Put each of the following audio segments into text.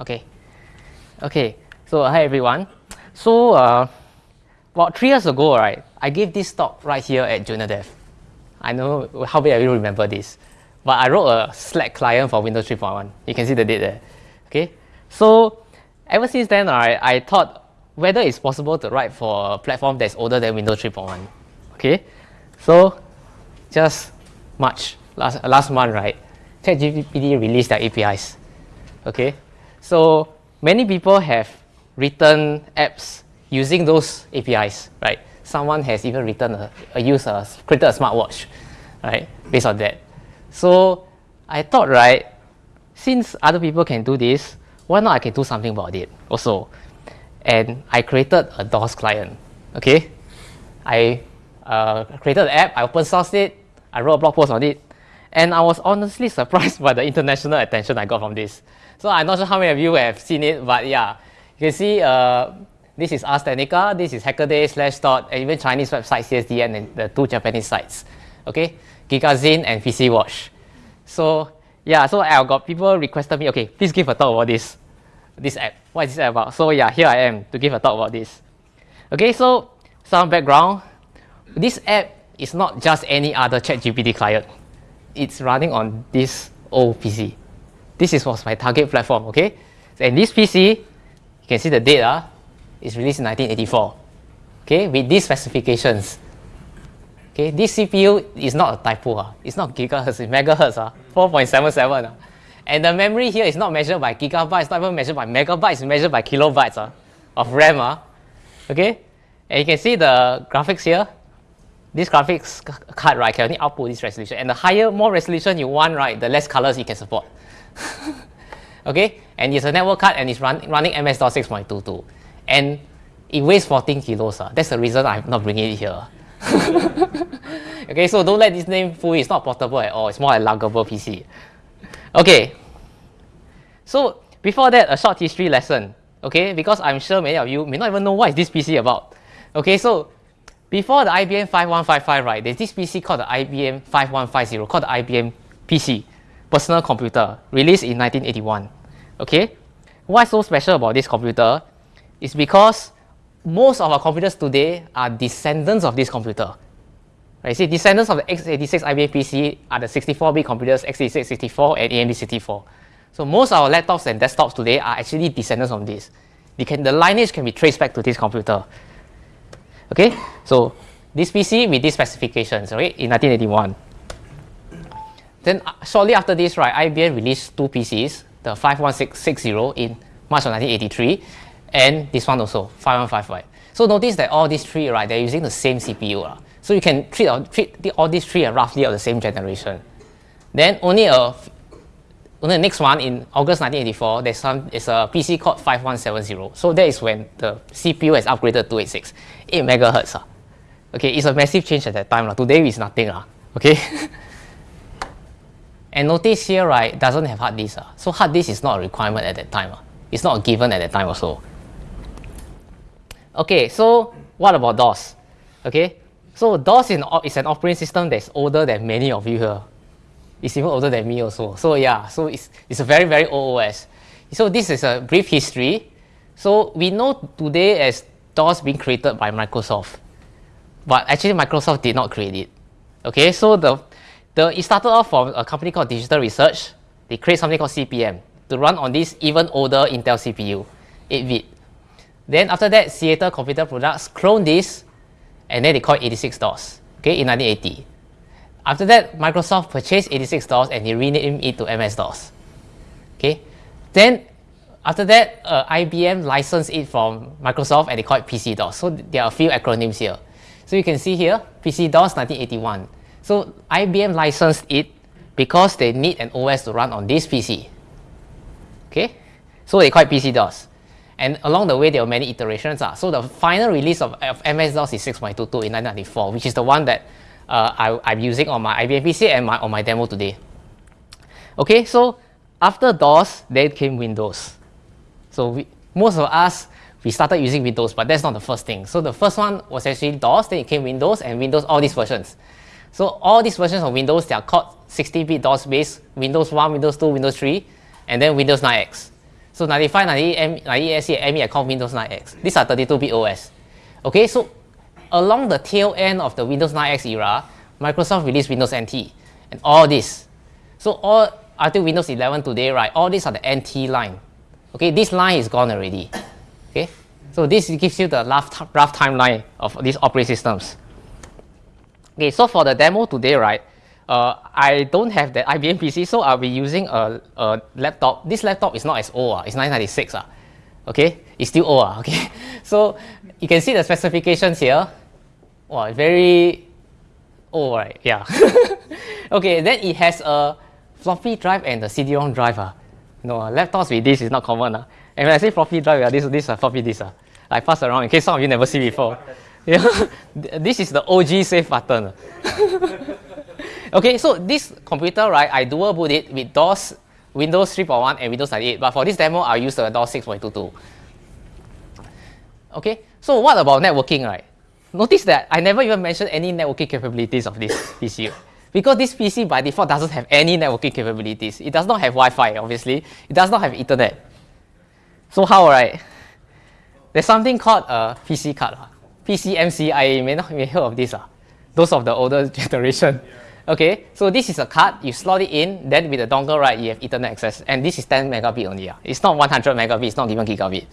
Okay. Okay. So hi everyone. So uh, about three years ago, right, I gave this talk right here at JuniorDev. I know how many of you remember this, but I wrote a Slack client for Windows 3.1. You can see the date there. Okay. So ever since then, right, I thought whether it's possible to write for a platform that's older than Windows 3.1. Okay. So just March last last month, right, ChatGPT released their APIs. Okay. So many people have written apps using those APIs, right? Someone has even written a, a user created a smartwatch, right? Based on that. So I thought, right, since other people can do this, why not I can do something about it also? And I created a DOS client. Okay, I uh, created the app, I open sourced it, I wrote a blog post on it, and I was honestly surprised by the international attention I got from this. So I'm not sure how many of you have seen it, but yeah, you can see uh, this is Ars Technica, this is Hackaday, Slashdot, and even Chinese website CSDN and the two Japanese sites. Okay, Gigazine and PC Watch. So yeah, so I got people requested me, okay, please give a talk about this, this app. What is this about? So yeah, here I am to give a talk about this. Okay, so some background. This app is not just any other ChatGPT client. It's running on this old PC. This is was my target platform, okay? And this PC, you can see the date, uh, is released in 1984. Okay, with these specifications. Okay, this CPU is not a typo, uh, it's not gigahertz, it's megahertz, uh, 4.77. Uh. And the memory here is not measured by gigabytes, not even measured by megabytes, it's measured by kilobytes uh, of RAM. Uh. Okay, and you can see the graphics here. This graphics card right can only output this resolution. And the higher, more resolution you want, right, the less colors it can support. okay, and it's a network card and it's run, running MS-DOS 6.22. And it weighs 14 kilos. Uh. That's the reason I'm not bringing it here. okay, so don't let this name fool you. It's not portable at all. It's more like luggable PC. Okay. So before that, a short history lesson. Okay, because I'm sure many of you may not even know what is this PC about. Okay, so before the IBM 5155, right, there's this PC called the IBM 5150, called the IBM PC personal computer released in 1981. Okay, what's so special about this computer is because most of our computers today are descendants of this computer. Right, see, descendants of the x86 IBM PC are the 64-bit computers x86 64 and AMD 64. So most of our laptops and desktops today are actually descendants of this. Can, the lineage can be traced back to this computer. Okay, so this PC with these specifications, right, in 1981. Then uh, shortly after this, right, IBM released two PCs, the 51660 in March of 1983, and this one also, 5155. So notice that all these three, right, they're using the same CPU. Uh. So you can treat, uh, treat the, all these three are roughly of the same generation. Then only a only the next one in August 1984, there's some it's a PC called 5170. So that is when the CPU has upgraded to 86, 8 megahertz. Uh. Okay, it's a massive change at that time. Uh. Today is nothing. Uh. Okay. And notice here, right, doesn't have hard disk. Uh. So hard disk is not a requirement at that time. Uh. It's not a given at that time also. Okay, so what about DOS? Okay, so DOS is an, is an operating system that's older than many of you here. It's even older than me also. So yeah, so it's, it's a very, very old OS. So this is a brief history. So we know today as DOS being created by Microsoft. But actually Microsoft did not create it. Okay, so the the, it started off from a company called Digital Research. They create something called CP/M to run on this even older Intel CPU, 8-bit. Then after that, Seattle Computer Products cloned this, and then they called 86DOS, okay, in 1980. After that, Microsoft purchased 86DOS and they renamed it to MS-DOS. Okay, then after that, uh, IBM licensed it from Microsoft and they call it PC-DOS. So there are a few acronyms here. So you can see here, PC-DOS 1981. So IBM licensed it because they need an OS to run on this PC. Okay, so they call it PC-DOS. And along the way, there were many iterations. Uh. So the final release of, of MS-DOS is 6.22 in 1994, which is the one that uh, I, am using on my IBM PC and my, on my demo today. Okay, so after DOS, then came Windows. So we, most of us, we started using Windows, but that's not the first thing. So the first one was actually DOS, then it came Windows, and Windows, all these versions. So all these versions of Windows, they are called 16-bit DOS based, Windows 1, Windows 2, Windows 3, and then Windows 9X. So 95, 98, 98SE, and ME, I call Windows 9X. These are 32-bit OS. Okay, so along the tail end of the Windows 9X era, Microsoft released Windows NT and all this. So all until Windows 11 today, right, all these are the NT line. Okay, this line is gone already. Okay, so this gives you the rough, rough timeline of these operating systems. Okay, so for the demo today, right, uh, I don't have the IBM PC, so I'll be using a, a laptop. This laptop is not as old, uh, it's 996. Uh, okay, it's still old. Uh, okay, so you can see the specifications here. Wow, very old, right? Yeah. okay, then it has a floppy drive and a CD-ROM drive. Uh. No, uh, laptops with this is not common. Uh. And when I say floppy drive, uh, this, this is a floppy disk. Uh. I pass around in case some of you never see before. Yeah, this is the OG save button. okay, so this computer, right, I dual boot it with DOS, Windows 3.1 and Windows 98. But for this demo, I'll use the DOS 6.22. Okay, so what about networking, right? Notice that I never even mentioned any networking capabilities of this PC. Because this PC by default doesn't have any networking capabilities. It does not have Wi-Fi, obviously. It does not have Ethernet. So how, right? There's something called a PC card. PCMC, I may not have heard of this. Uh, those of the older generation. Okay, so this is a card, you slot it in, then with the dongle, right, you have Ethernet access. And this is 10 megabit only. Uh. It's not 100 megabit, it's not even gigabit.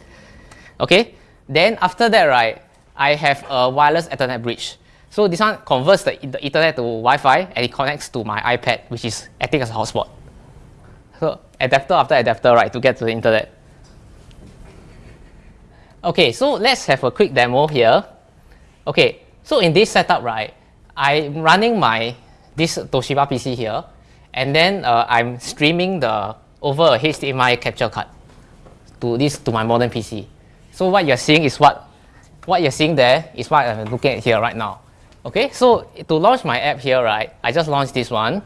Okay, then after that, right, I have a wireless Ethernet bridge. So this one converts the, the Ethernet to Wi-Fi and it connects to my iPad, which is acting as a hotspot. So adapter after adapter, right, to get to the internet. Okay, so let's have a quick demo here. Okay, so in this setup, right, I'm running my this Toshiba PC here, and then uh, I'm streaming the over a HDMI capture card to this to my modern PC. So what you're seeing is what what you're seeing there is what I'm looking at here right now. Okay, so to launch my app here, right, I just launched this one.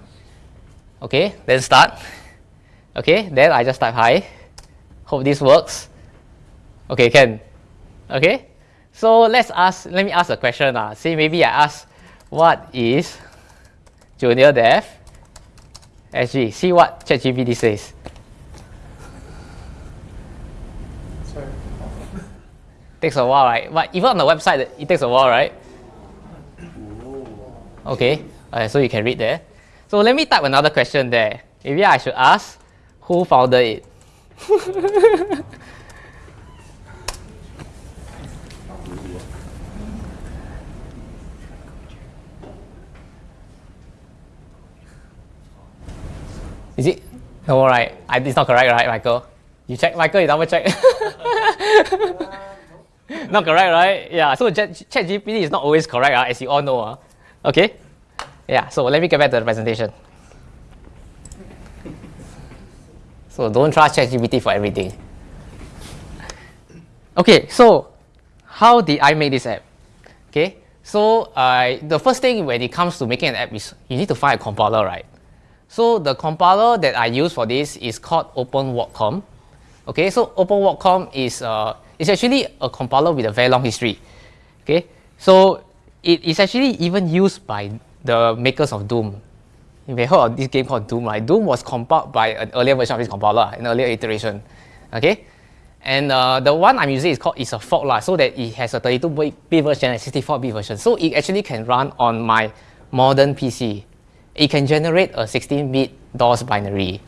Okay, then start. Okay, then I just type hi. Hope this works. Okay, can. Okay, so let's ask, let me ask a question. Uh. See, maybe I ask, what is junior dev SG? See what ChatGPT says. Sorry. Takes a while, right? But even on the website, it takes a while, right? Okay, uh, so you can read there. So let me type another question there. Maybe I should ask, who founded it? Is it? No, right. I, it's not correct, right, Michael? You check, Michael, you double check. not correct, right? Yeah, so ChatGPT is not always correct, uh, as you all know. Uh. Okay? Yeah, so let me get back to the presentation. So don't trust ChatGPT for everything. Okay, so how did I make this app? Okay, so uh, the first thing when it comes to making an app is you need to find a compiler, right? So the compiler that I use for this is called OpenWatcom. Okay, so OpenWatcom is uh, it's actually a compiler with a very long history. Okay, so it is actually even used by the makers of Doom. You may heard of this game called Doom, right? Doom was compiled by an earlier version of this compiler, an earlier iteration. Okay, and uh, the one I'm using is called is a fork lah, so that it has a 32-bit version and 64-bit version. So it actually can run on my modern PC it can generate a 16-bit DOS binary.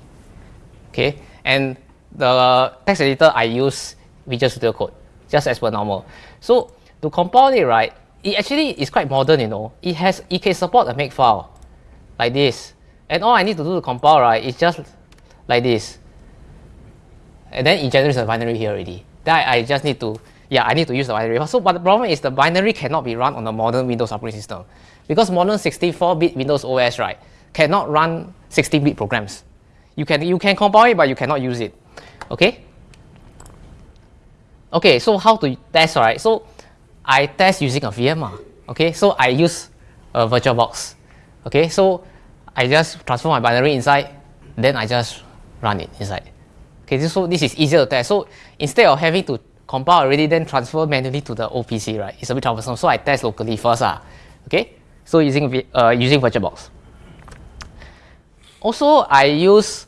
Okay, and the text editor I use Visual Studio Code, just as per normal. So to compile it, right, it actually is quite modern, you know. It has it can support a makefile like this. And all I need to do to compile, right, is just like this. And then it generates a binary here already. Then I, I just need to, yeah, I need to use the binary. So, but the problem is the binary cannot be run on a modern Windows operating system. Because modern 64-bit Windows OS, right, cannot run 16-bit programs. You can, you can compile it, but you cannot use it. Okay? Okay, so how to test, right? So I test using a VM. Ah. Okay, so I use a VirtualBox. Okay, so I just transfer my binary inside, then I just run it inside. Okay, so this is easier to test. So instead of having to compile already, then transfer manually to the OPC, right? It's a bit troublesome. So I test locally first. Uh, okay, so using, uh, using VirtualBox. Also, I use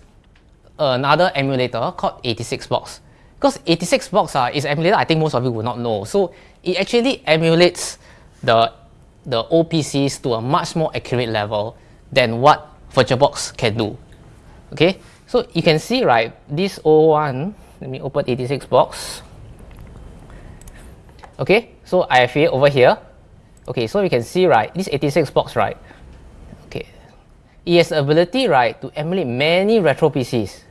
another emulator called 86box. because 86 box uh, is emulator I think most of you will not know. So it actually emulates the, the OPCs to a much more accurate level than what VirtualBox can do. Okay, so you can see, right, this O1, let me open 86 box. Okay, so I have it over here. Okay, so we can see, right, this 86 box, right, okay, it has the ability, right, to emulate many retro PCs.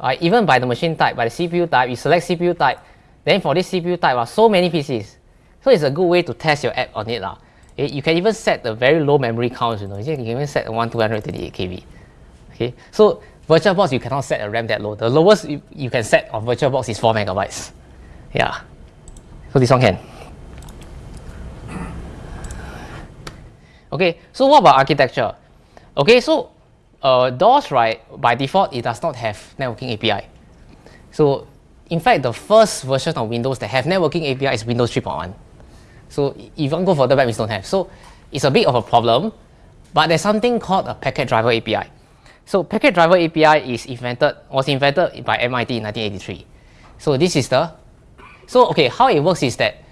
Right, even by the machine type, by the CPU type, you select CPU type, then for this CPU type, uh, so many PCs. So it's a good way to test your app on it. Uh. You can even set the very low memory counts, you know, you can even set one 228 KB. Okay, so VirtualBox you cannot set a RAM that low. The lowest you, you can set on VirtualBox is 4 megabytes. Yeah, so this one can. Okay, so what about architecture? Okay, so uh, DOS, right, by default, it does not have networking API. So, in fact, the first version of Windows that have networking API is Windows 3.1. So, to go further back, we don't have. So, it's a bit of a problem, but there's something called a packet driver API. So, packet driver API is invented, was invented by MIT in 1983. So, this is the, so, okay, how it works is that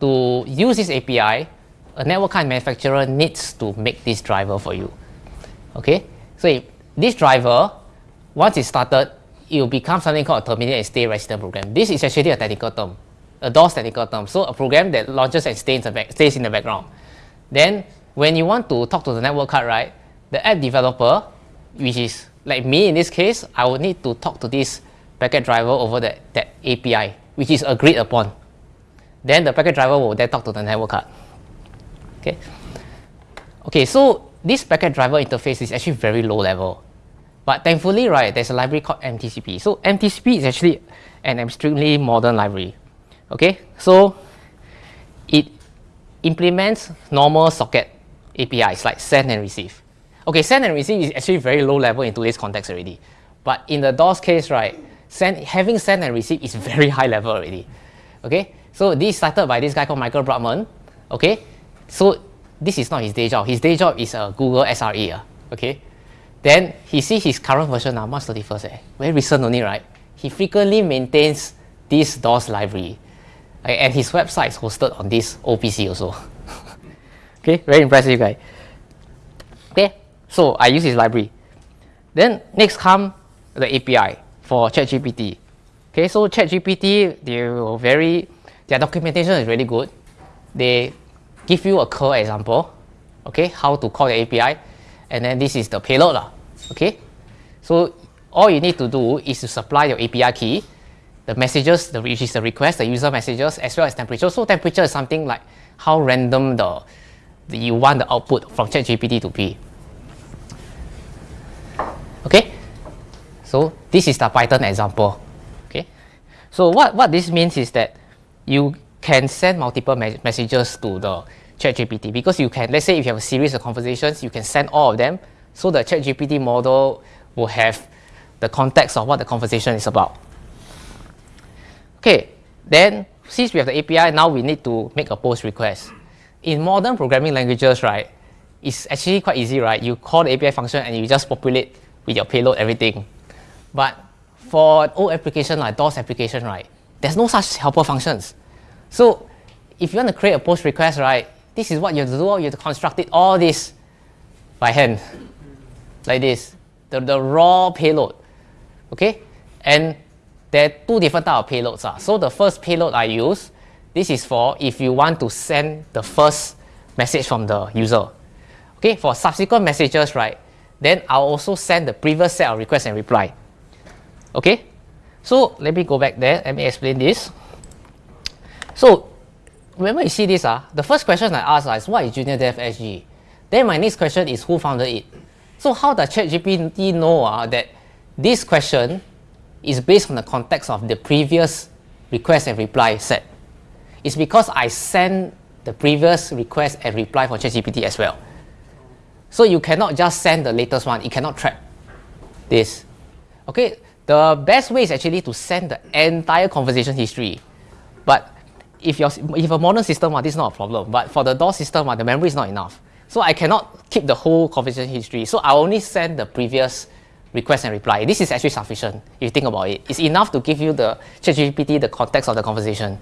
to use this API, a network card manufacturer needs to make this driver for you. Okay, so if this driver, once it's started, it will become something called a terminate and stay resident program. This is actually a technical term, a DOS technical term. So a program that launches and stays in the, back, stays in the background. Then when you want to talk to the network card, right, the app developer, which is like me in this case, I would need to talk to this packet driver over that, that API, which is agreed upon. Then the packet driver will then talk to the network card. Okay. Okay, so this packet driver interface is actually very low level. But thankfully, right, there's a library called MTCP. So MTCP is actually an extremely modern library. Okay, so it implements normal socket APIs like send and receive. Okay, send and receive is actually very low level in today's context already. But in the DOS case, right, send, having send and receive is very high level already. Okay, so this started by this guy called Michael Brutman. Okay, so this is not his day job. His day job is a Google SRE. Uh, okay. Then he sees his current version now, March 31st. Eh, very recent only, right? He frequently maintains this DOS library. Okay, and his website is hosted on this OPC also. okay, very impressive guy. Okay, so I use his library. Then next come the API for ChatGPT. Okay, so ChatGPT, they were very, their documentation is really good. They give you a curl example, okay, how to call the API, and then this is the payload, lah, okay. So all you need to do is to supply your API key, the messages, the, which is the request, the user messages, as well as temperature. So temperature is something like how random the, the you want the output from ChatGPT to be. Okay, so this is the Python example. Okay, so what, what this means is that you can send multiple me messages to the ChatGPT because you can, let's say if you have a series of conversations, you can send all of them so the ChatGPT model will have the context of what the conversation is about. Okay, then since we have the API, now we need to make a post request. In modern programming languages, right, it's actually quite easy, right? You call the API function and you just populate with your payload everything. But for old application like DOS application, right, there's no such helper functions. So if you want to create a post request, right, this is what you have to do. You have to construct it all this by hand, like this, the, the raw payload. Okay, and there are two different type of payloads. Uh. So the first payload I use, this is for if you want to send the first message from the user. Okay, for subsequent messages, right, then I'll also send the previous set of request and reply. Okay, so let me go back there. Let me explain this. So whenever you see this, uh, the first question I ask uh, is what is Junior Dev SG? Then my next question is who founded it? So how does ChatGPT know uh, that this question is based on the context of the previous request and reply set? It's because I send the previous request and reply for ChatGPT as well. So you cannot just send the latest one. It cannot track this. Okay, the best way is actually to send the entire conversation history. But if, your, if a modern system, uh, this is not a problem. But for the DOS system, uh, the memory is not enough. So I cannot keep the whole conversation history. So I only send the previous request and reply. This is actually sufficient if you think about it. It's enough to give you the ChatGPT the context of the conversation.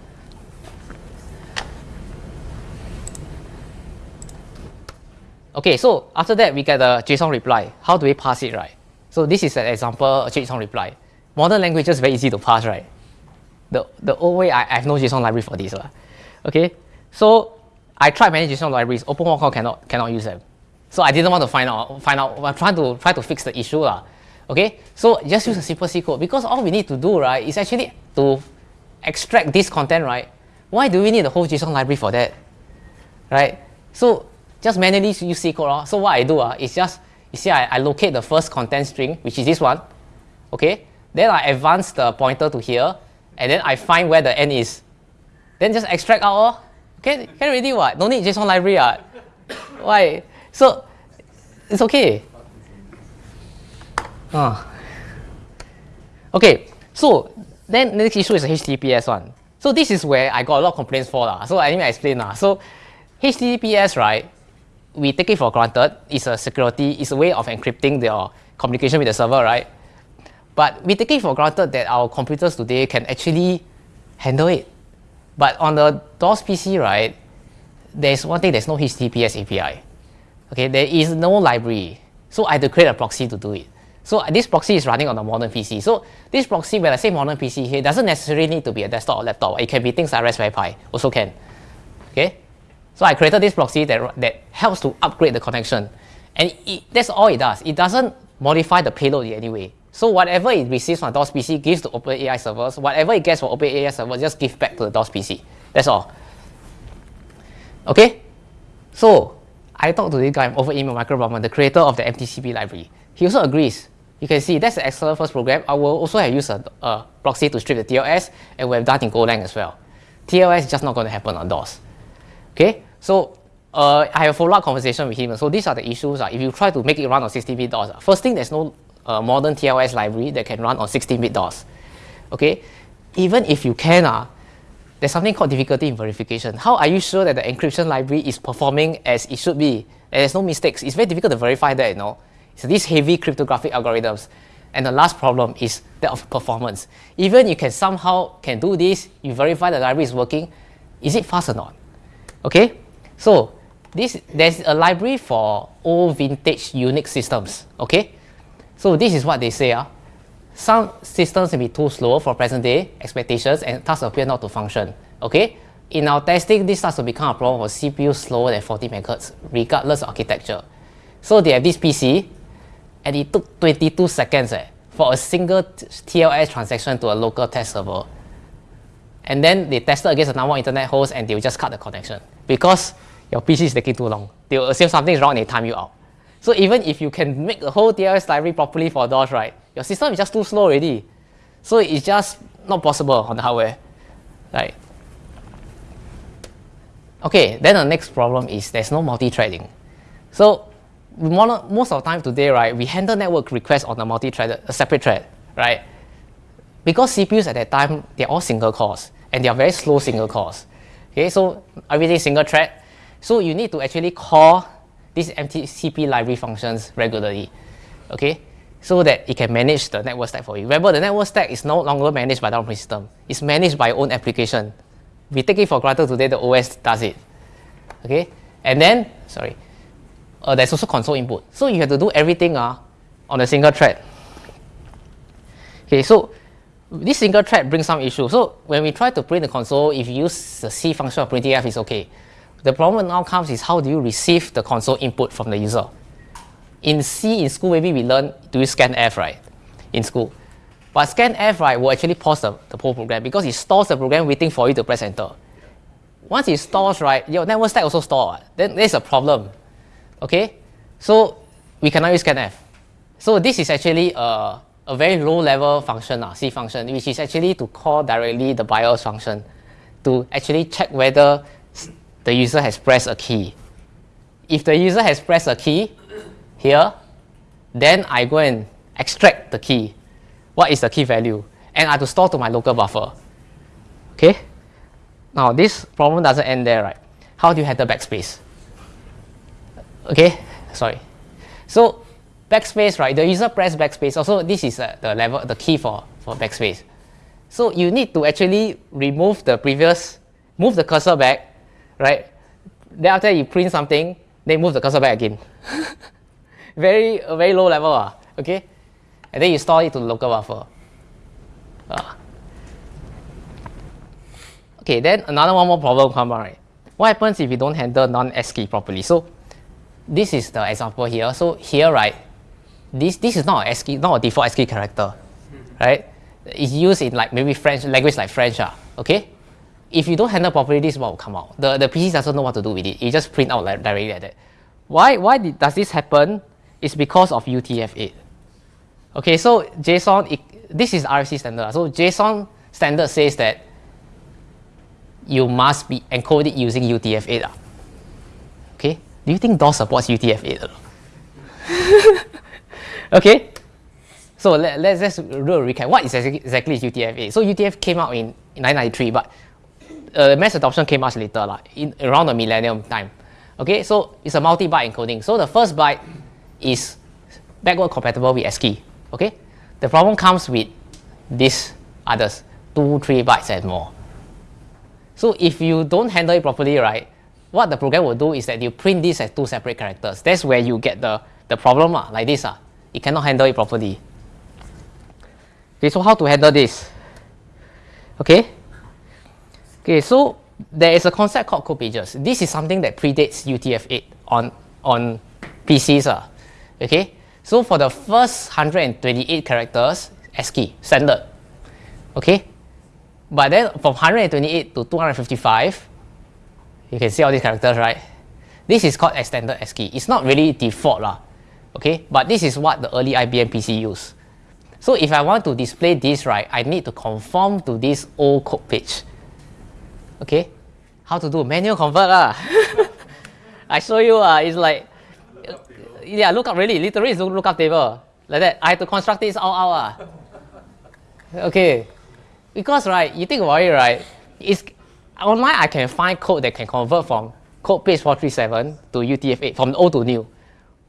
Okay, so after that we get a JSON reply. How do we pass it, right? So this is an example JSON reply. Modern language is very easy to pass, right? The, the old way, I, I have no JSON library for this. Uh. Okay, so I tried many JSON libraries, OpenWatcom cannot, cannot use them. So I didn't want to find out, find out, I'm trying to try to fix the issue. Uh. Okay, so just use a simple C code because all we need to do, right, is actually to extract this content, right? Why do we need the whole JSON library for that? Right? So just manually use C code. Uh. So what I do uh, is just, you see, I, I locate the first content string, which is this one. Okay, then I advance the pointer to here, and then I find where the end is. Then just extract out. Uh. Okay, can already what? No need JSON library. Uh. Why? So it's okay. Uh. Okay, so then the next issue is the HTTPS one. So this is where I got a lot of complaints for. Uh. So let me explain. Uh. So HTTPS, right, we take it for granted. It's a security, it's a way of encrypting the communication with the server, right? But we take it for granted that our computers today can actually handle it. But on the DOS PC, right, there's one thing, there's no HTTPS API. Okay, there is no library. So I had to create a proxy to do it. So this proxy is running on a modern PC. So this proxy, when I say modern PC here, doesn't necessarily need to be a desktop or laptop. It can be things like Raspberry Pi, also can. Okay, so I created this proxy that, that helps to upgrade the connection. And it, that's all it does. It doesn't modify the payload in any way. So whatever it receives from DOS PC gives to OpenAI servers. Whatever it gets from OpenAI servers just give back to the DOS PC. That's all. Okay? So I talked to this guy over email, Michael Brutman, the creator of the MTCP library. He also agrees. You can see that's the excellent first program. I will also have used a, a proxy to strip the TLS and we have done in Golang as well. TLS is just not going to happen on DOS. Okay, so uh, I have a follow-up conversation with him. So these are the issues. Uh, if you try to make it run on 16-bit DOS, uh, first thing, there's no uh, modern TLS library that can run on 16-bit DOS. Okay, even if you can, uh, there's something called difficulty in verification. How are you sure that the encryption library is performing as it should be? And there's no mistakes. It's very difficult to verify that, you know. So these heavy cryptographic algorithms. And the last problem is that of performance. Even you can somehow can do this, you verify the library is working, is it fast or not? Okay, so this there's a library for old vintage Unix systems. Okay, so this is what they say. Uh. Some systems may be too slow for present day expectations and thus appear not to function. Okay, in our testing, this starts to become a problem for CPU slower than 40 MHz regardless of architecture. So they have this PC and it took 22 seconds eh, for a single TLS transaction to a local test server and then they tested against a number of internet hosts and they just cut the connection because your PC is taking too long. They will assume something is wrong and they time you out. So even if you can make the whole TLS library properly for DOS, right, your system is just too slow already. So it's just not possible on the hardware, right? Okay, then the next problem is there's no multi-threading. So most of the time today, right, we handle network requests on a multi-threaded, a separate thread, right? because CPUs at that time, they're all single cores and they are very slow single cores. Okay, so everything single thread. So you need to actually call these MTCP library functions regularly. Okay, so that it can manage the network stack for you. Remember, the network stack is no longer managed by the operating system. It's managed by your own application. We take it for granted today, the OS does it. Okay, and then, sorry, uh, there's also console input. So you have to do everything uh, on a single thread. Okay, so this single thread brings some issues. So when we try to print the console, if you use the C function of printf, it's okay. The problem now comes is how do you receive the console input from the user? In C in school, maybe we learn to use scanf, right? In school. But scanf, right, will actually pause the, the whole program because it stores the program waiting for you to press enter. Once it stores, right, your network stack also store. Then there's a problem. Okay? So we cannot use scanf. So this is actually a a very low level function, uh, C function, which is actually to call directly the BIOS function to actually check whether the user has pressed a key. If the user has pressed a key here, then I go and extract the key. What is the key value? And I have to store to my local buffer. Okay? Now this problem doesn't end there, right? How do you handle backspace? Okay, sorry. So backspace, right, the user press backspace. Also, this is uh, the level, the key for, for backspace. So you need to actually remove the previous, move the cursor back, right? Then after you print something, then move the cursor back again. very, very low level, uh, okay? And then you store it to the local buffer. Uh. Okay, then another one more problem come right? What happens if you don't handle non-ASCII properly? So this is the example here. So here, right, this, this is not a ASCII, not a default ASCII character, right? It's used in like maybe French, language like French, uh, okay? If you don't handle properly, this is what will come out. The, the PC doesn't know what to do with it. It just print out like, directly like that. Why, why did, does this happen? It's because of UTF-8. Okay, so JSON, it, this is RFC standard. So JSON standard says that you must be encoded using UTF-8. Ah. Okay, do you think DOS supports UTF-8? okay, so let, let's just do a recap. What is exactly is UTF-8? So UTF came out in 1993, but uh, mass adoption came much later, like in around the millennium time. Okay, so it's a multi-byte encoding. So the first byte is backward compatible with ASCII. Okay, the problem comes with these others, two, three bytes and more. So if you don't handle it properly, right, what the program will do is that you print this as two separate characters. That's where you get the, the problem, uh, like this. Uh. It cannot handle it properly. Okay, so how to handle this? Okay. Okay, so there is a concept called code pages. This is something that predates UTF-8 on, on PCs. Uh. Okay, so for the first 128 characters, ASCII, standard. Okay, but then from 128 to 255, you can see all these characters, right? This is called extended ASCII. It's not really default, lah, okay? But this is what the early IBM PC used. So if I want to display this, right, I need to conform to this old code page. Okay? How to do? Manual convert, lah. I show you, uh, it's like, yeah, look up really, literally it's lookup table. Like that. I have to construct this all out. Uh. Okay. Because right, you think about it, right? It's online I can find code that can convert from code page 437 to UTF-8 from old to new.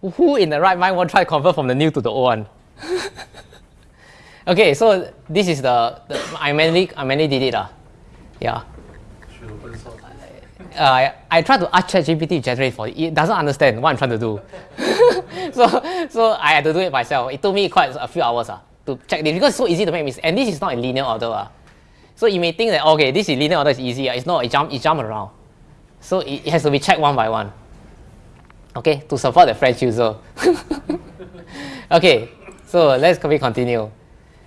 Who in the right mind will try to convert from the new to the old one? okay, so this is the, the I mainly I mainly did it. Uh. Yeah. Uh, I, try to ask ChatGPT generate for it. It doesn't understand what I'm trying to do. so so I had to do it myself. It took me quite a few hours. Uh to check this because it's so easy to make mistakes. And this is not in linear order. Uh. So you may think that, okay, this is linear order is easy. Uh. It's not, it jump, it jump around. So it, it has to be checked one by one. Okay, to support the French user. okay, so let's continue.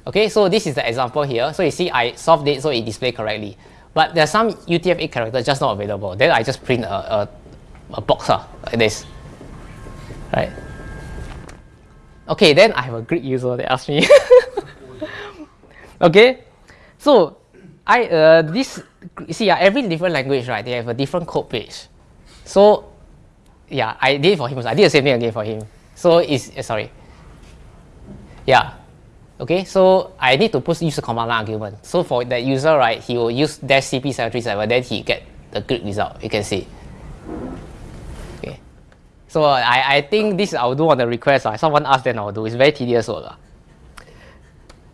Okay, so this is the example here. So you see I solved it so it displayed correctly. But there's some UTF-8 characters just not available. Then I just print a, a, a box uh, like this. Right? Okay, then I have a Greek user that asked me. okay, so I uh, this you see uh, every different language right they have a different code page. So yeah, I did for him. I did the same thing again for him. So it's uh, sorry. Yeah. Okay, so I need to put use a command line argument. So for that user, right, he will use dash cp737, then he get the Greek result. You can see. Okay, so I, I think this I'll do on the request. Uh. Someone asked, then I'll do. It's very tedious. Uh.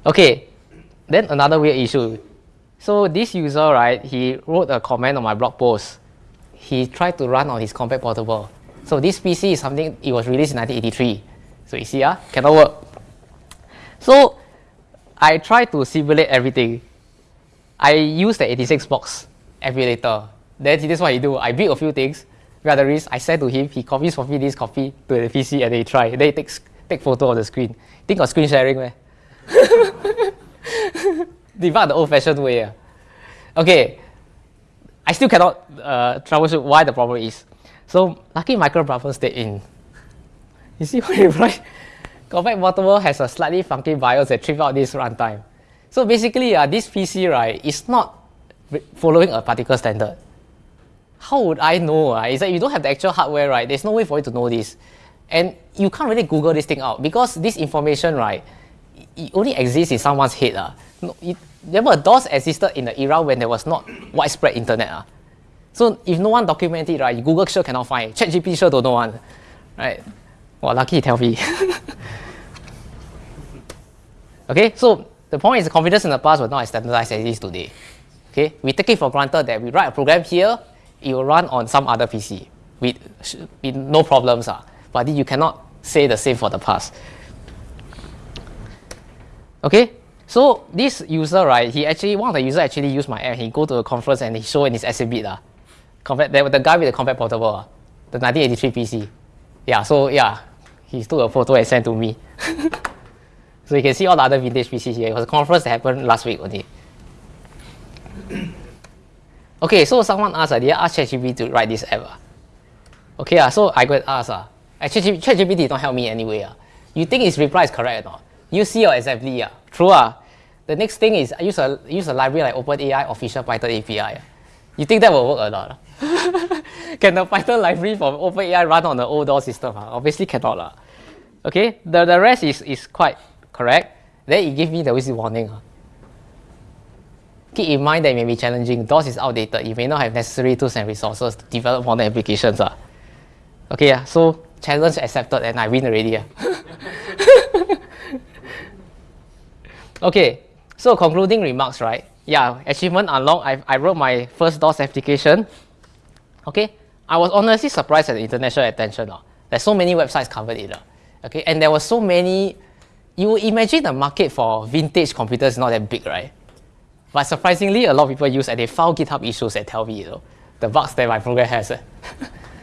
Okay, then another weird issue. So this user, right, he wrote a comment on my blog post. He tried to run on his Compaq Portable. So this PC is something, it was released in 1983. So you see, uh, cannot work. So I tried to simulate everything. I used the 86 box emulator. Then this is what I do. I build a few things risk. I said to him, he copies for me this copy to the PC and they try. Then he takes take photo of the screen. Think of screen sharing, man. The old-fashioned way. Okay, I still cannot uh, troubleshoot why the problem is. So lucky micro buffer stayed in. You see what you write? Compaq Portable has a slightly funky BIOS that trip out this runtime. So basically, uh, this PC right is not following a particular standard how would I know? Uh? It's like you don't have the actual hardware, right? There's no way for you to know this. And you can't really Google this thing out because this information, right, it only exists in someone's head. Uh. No, it, remember, DOS existed in the era when there was not widespread internet. Uh. So if no one documented it, right, Google sure cannot find. ChatGPT sure don't know one. Right? Well, lucky he tell me. Okay, so the point is the confidence in the past was not as standardized as it is today. Okay, we take it for granted that we write a program here, it will run on some other PC with, with no problems. Uh, but you cannot say the same for the past. Okay, so this user, right, he actually, one of the user actually used my app. He go to a conference and he show in his exhibit. Uh, compared, the, the guy with the Compaq Portable, uh, the 1983 PC. Yeah, so yeah, he took a photo and sent to me. so you can see all the other vintage PCs here. It was a conference that happened last week only. okay, so someone asked, uh, did I ask ChatGPT to write this app? Uh? Okay, uh, so I go and ask. Uh, ChatGPT did not help me anyway. Uh. You think its reply is correct or not? You see or exactly. Uh. True. Uh. The next thing is I use a, use a library like OpenAI official Python API. Uh. You think that will work or not? Can the Python library from OpenAI run on the old DOS system? Uh? Obviously cannot. Uh. Okay, the, the rest is, is quite correct. Then it gives me the whistle warning. Uh. Keep in mind that it may be challenging. DOS is outdated. You may not have necessary tools and resources to develop modern applications. Uh. Okay, yeah, so challenge accepted and I win already. Yeah. okay, so concluding remarks, right? Yeah, achievement unlocked. I, I wrote my first DOS application. Okay, I was honestly surprised at the international attention. Uh. There's so many websites covered it. Uh. Okay, and there were so many. You imagine the market for vintage computers is not that big, right? But surprisingly, a lot of people use and they found GitHub issues that tell me, you know, the bugs that my program has.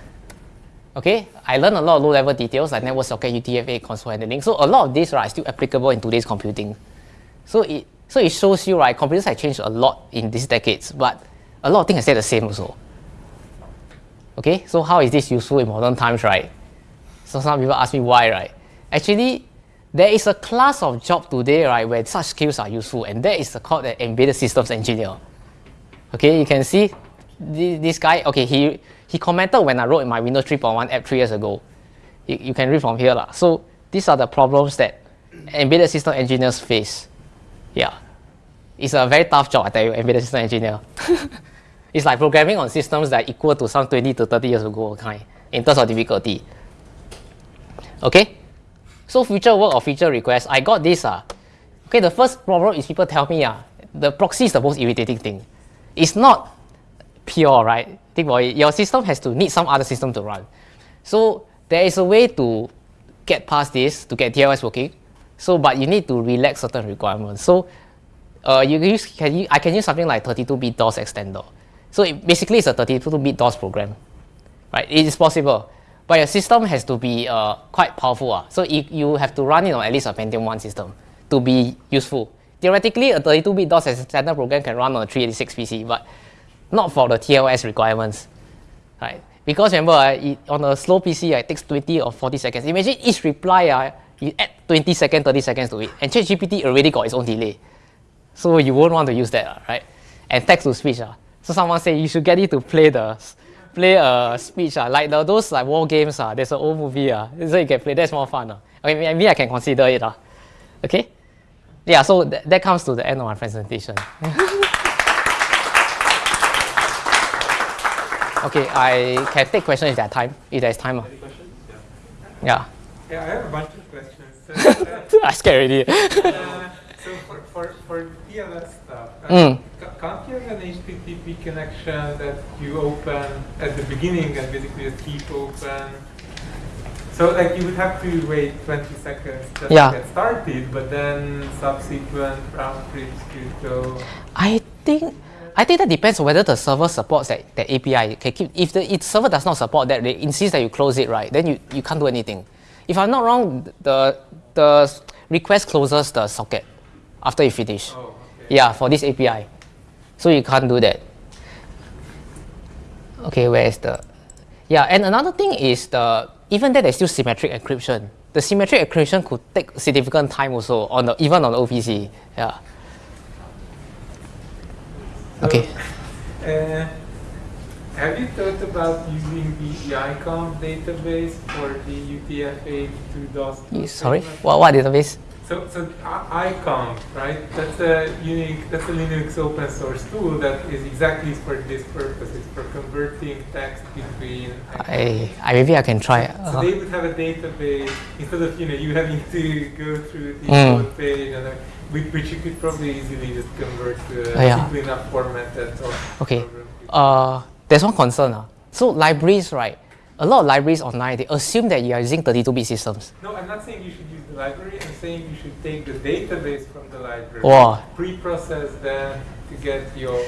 okay, I learned a lot of low-level details like network socket, UTF-8, console handling. So a lot of these right, are still applicable in today's computing. So it so it shows you right, computers have changed a lot in these decades, but a lot of things stayed the same also. Okay, so how is this useful in modern times, right? So some people ask me why, right? Actually, there is a class of job today, right, where such skills are useful, and that is called the embedded systems engineer. Okay, you can see this guy, okay, he, he commented when I wrote in my Windows 3.1 app three years ago. You, you can read from here. Lah. So these are the problems that embedded system engineers face. Yeah. It's a very tough job, I tell you, embedded system engineer. it's like programming on systems that equal to some 20 to 30 years ago kind in terms of difficulty. Okay? So future work or feature request, I got this. Uh. Okay, the first problem is people tell me uh, the proxy is the most irritating thing. It's not pure, right? Think about it. Your system has to need some other system to run. So there is a way to get past this to get TLS working. So, but you need to relax certain requirements. So, uh, you use can you, I can use something like 32-bit DOS extender. So it, basically, it's a 32-bit DOS program, right? It is possible, but your system has to be uh, quite powerful. Uh. So if you have to run it on at least a Pentium 1 system to be useful. Theoretically, a 32-bit DOS standard program can run on a 386 PC, but not for the TLS requirements, right? Because remember, uh, it, on a slow PC, uh, it takes 20 or 40 seconds. Imagine each reply, uh, you add 20 seconds, 30 seconds to it, and ChatGPT already got its own delay. So you won't want to use that, uh, right? And text to speech. Uh. So someone said you should get it to play the play a speech, uh, like the, those like war games. Uh, there's an old movie, uh, so you can play. That's more fun. Uh. Okay, maybe I can consider it. Uh. Okay? Yeah, so th that comes to the end of my presentation. Okay, I can take questions if there's time. If there's time. Any questions? Yeah. Yeah, I have a bunch of questions. I scared already. uh, so for, for, for TLS stuff, uh, Mm. Ca- can't you have an HTTP connection that you open at the beginning and basically just keep open? So like you would have to wait 20 seconds just Yeah. to get started, but then subsequent round trips could go. I think I think that depends on whether the server supports that, that API. Can keep, if the if server does not support that, they insist that you close it, right? Then you, you can't do anything. If I'm not wrong, the the request closes the socket after you finish. Oh, okay. Yeah, for this API. So you can't do that. Okay, where is the Yeah, and another thing is the even that there's still symmetric encryption. The symmetric encryption could take significant time also on the even on the OPC. Yeah. Okay. Uh, have you thought about using the iconv database for the UTF-8 to DOS? You- Sorry, what what database? So, so I- iconv, right? That's a unique, that's a Linux open source tool that is exactly for this purpose. It's for converting text between. I, I maybe I can try. So Uh, they would have a database instead of you know you having to go through the Mm. code page and uh, which, which you could probably easily just convert to a Oh, yeah. simple enough format that all Okay. Uh, there's one concern. Uh. So libraries, right? A lot of libraries online, they assume that you are using 32-bit systems. No, I'm not saying you should library. I'm saying you should take the database from the library, Wow. pre-process them to get your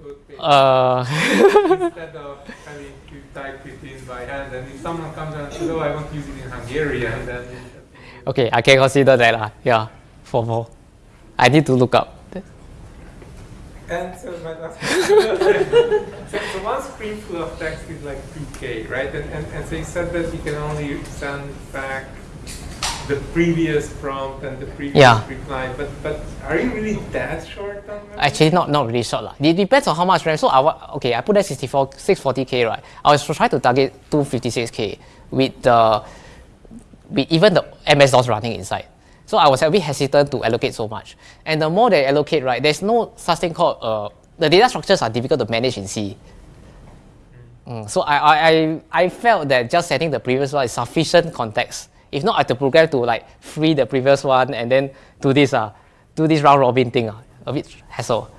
code page Uh, instead of having to type it in by hand. And if someone comes and says, "Oh, I want to use it in Hungarian," then okay, I can consider that. Uh. Yeah, for more. I need to look up. And so my last so, so one screen full of text is like 2K, right? And, and, and so you said that you can only send back the previous prompt and the previous Yeah. reply. But but are you really that short on memory? Actually, not not really short lah. It depends on how much RAM. So I okay, I put that 64, 640k right. I was trying to target 256k with the with even the MS DOS running inside. So I was a bit hesitant to allocate so much. And the more they allocate, right, there's no such thing called uh, the data structures are difficult to manage in C. Mm, so I, I, I, I felt that just setting the previous one is sufficient context. If not, I have to program to like free the previous one and then do this uh, do this round robin thing uh, a bit hassle.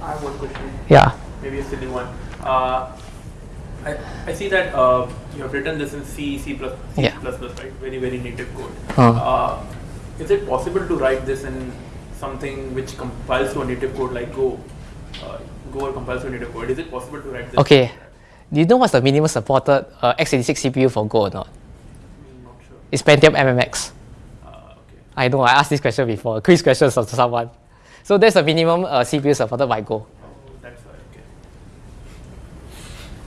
I have one question, Yeah. maybe a silly one. Uh, I, I see that uh, you have written this in C, C++, C++, Yeah. right? Very, very native code. Uh. Uh, is it possible to write this in something which compiles to a native code like Go? Uh, Go or to a native code. Is it possible to write this? Okay. Do you know what's the minimum supported uh, x86 CPU for Go or not? Mm, not sure. It's Pentium MMX. Uh, okay. I know, I asked this question before, quiz questions of someone. So there's a minimum uh, CPU supported by Go. Oh, that's why. Okay.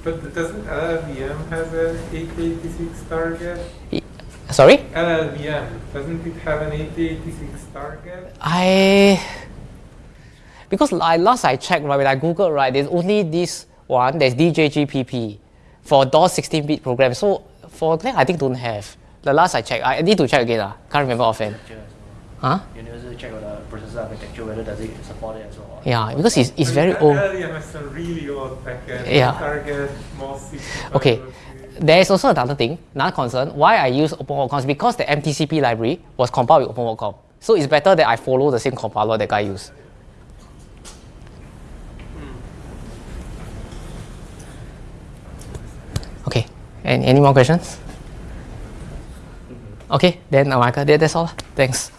But doesn't LLVM have an 886 target? I- Sorry? LLVM, doesn't it have an 886 target? I because I, last I checked right when I googled right there's only this one there's DJGPP for DOS 16-bit program so for that I think don't have the last I checked I need to check again uh, can't remember offhand architecture huh. You need to check with the processor architecture whether does it support it as well. yeah because it's, it's very old LLVM has some really old backend. Yeah. Target, most 65 Okay. there is also another thing another concern why I use OpenWatcom is because the mTCP library was compiled with OpenWatcom so it's better that I follow the same compiler that guy used Okay. Any, any more questions? Okay, then that, that's all. Thanks.